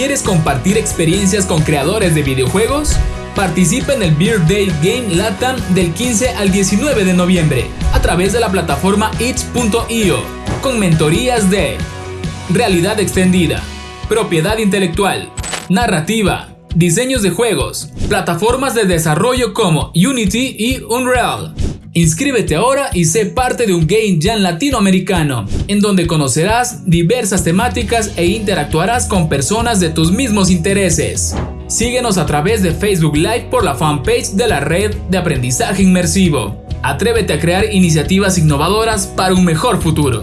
¿Quieres compartir experiencias con creadores de videojuegos? Participa en el Beer Day Game Latam del 15 al 19 de noviembre a través de la plataforma itch.io con mentorías de realidad extendida, propiedad intelectual, narrativa, diseños de juegos, plataformas de desarrollo como Unity y Unreal. Inscríbete ahora y sé parte de un Game Jam latinoamericano, en donde conocerás diversas temáticas e interactuarás con personas de tus mismos intereses. Síguenos a través de Facebook Live por la fanpage de la red de aprendizaje inmersivo. Atrévete a crear iniciativas innovadoras para un mejor futuro.